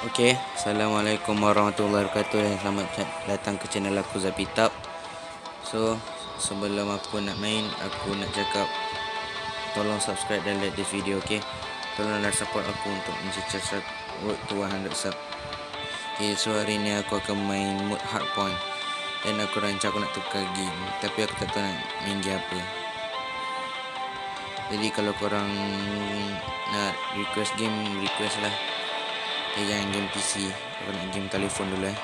Okey, Assalamualaikum warahmatullahi wabarakatuh dan selamat datang ke channel aku Zapitab. So, sebelum aku nak main, aku nak cakap tolong subscribe dan like this video, okey? Tolonglah support aku untuk mencecah road to 100 sub. Okay, so hari ni aku akan main mode hardpoint dan aku rancang aku nak tukar game, tapi aku tak tahu nak main game apa. Jadi kalau korang nak request game, request lah. Jangan game PC Aku nak game telefon dulu eh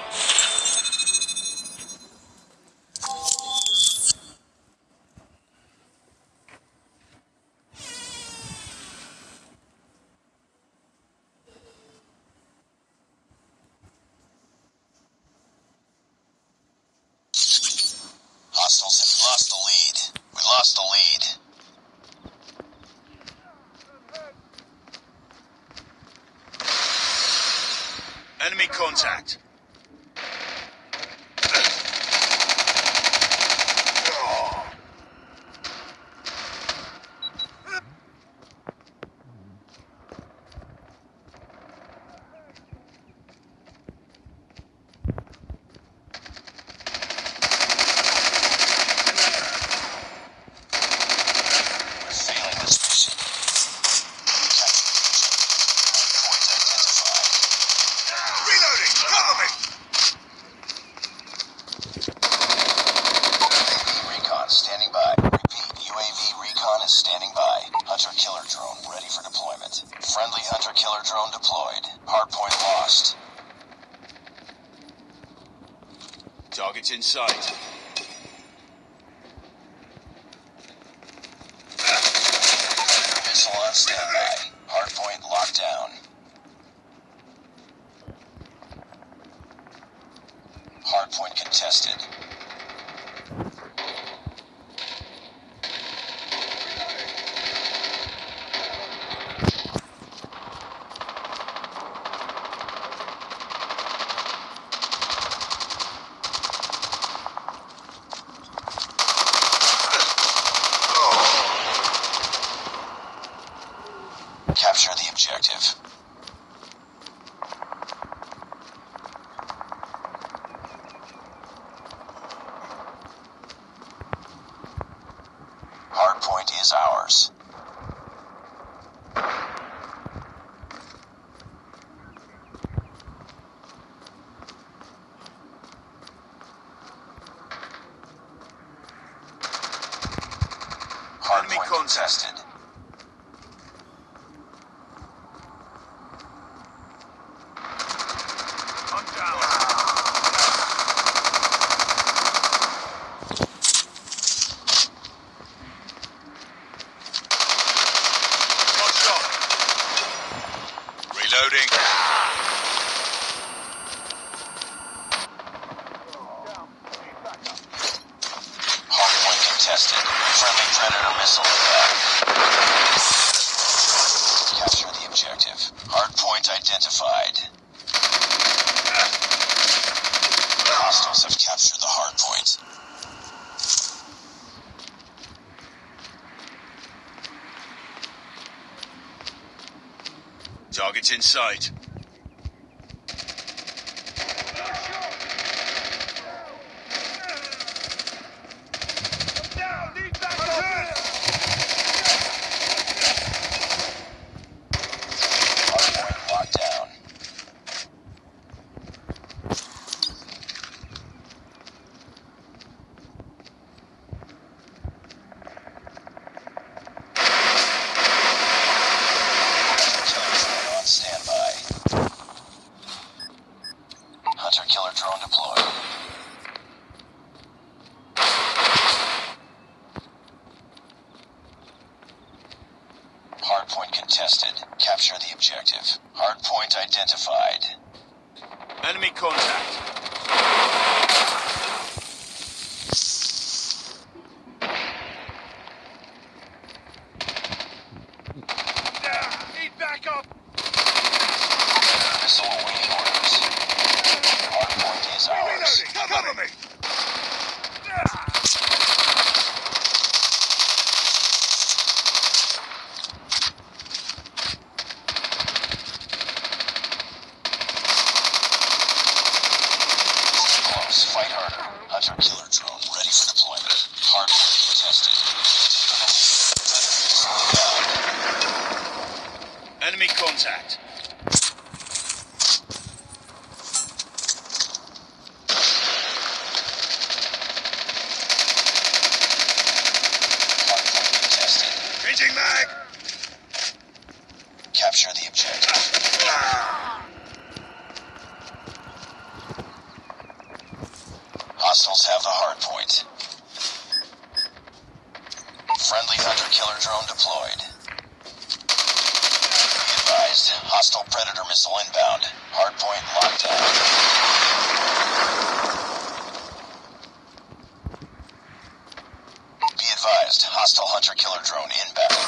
Enemy contact. We're failing this mission. Capture the objective. Points identified. Reloading! Cover me! UAV recon standing by. Repeat, UAV recon is standing by. Hunter killer drone ready for deployment. Friendly hunter killer drone deployed. Hardpoint lost. Targets in sight. Missile on standby. Hardpoint locked down. Hardpoint contested. Capture the objective. Hardpoint is ours. Hardpoint contested. I'm down. One shot. Reloading. Hardpoint contested. Friendly Predator missile inbound. Capture the objective. Hardpoint identified. Hostiles have captured the hardpoint. Targets in sight. Hardpoint locked down. Killer drone on standby. Hunter killer Hardpoint contested. Capture the objective. Hardpoint identified. Enemy contact. Need backup. Missile awaiting orders. Hardpoint is ours. Cover me. Fight harder. Hunter killer drone ready for deployment. Hardpoint contested. Enemy contact. Hardpoint contested. Changing mag. Capture the objective. Hostiles have the hard point. Friendly hunter killer drone deployed. Be advised, hostile predator missile inbound. Hardpoint locked down. Be advised, hostile hunter killer drone inbound.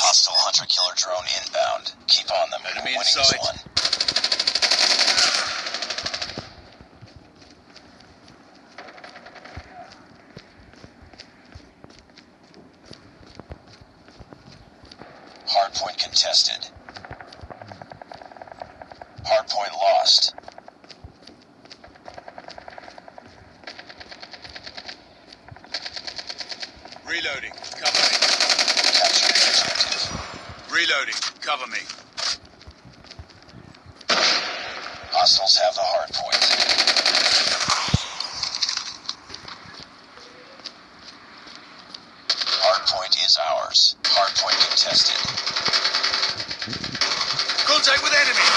Hostile hunter killer drone inbound. Keep on them. Enemy We're winning this one. Hardpoint contested. Hardpoint lost. Reloading. Cover me. Capture the objective. Reloading. Cover me. Hostiles have the hardpoint. Hardpoint is ours. Hardpoint contested. Contact with enemy.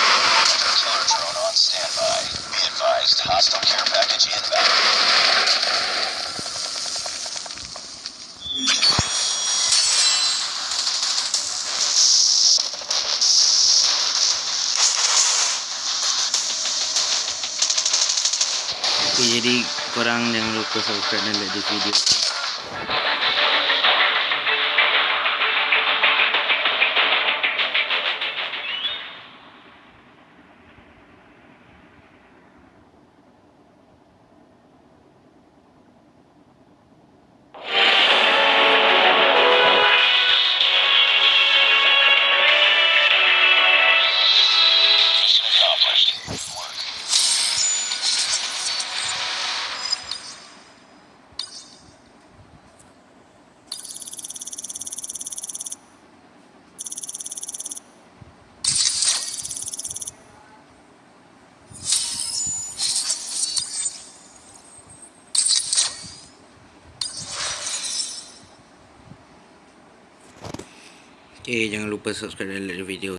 Hostile care package inbound. Jadi korang jangan lupa subscribe dan like video. Okay, jangan lupa subscribe dan like video.